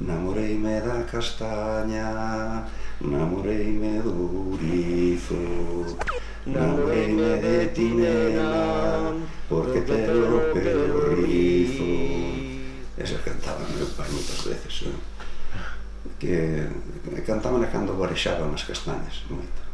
Namoreime da castaña, namoreime do ourizo, namoreime de ti, nena, porque te o pelo rizo. Eso cantaba meu pai moitas veces, non? que cantaban cando varexaban as castañas, moito.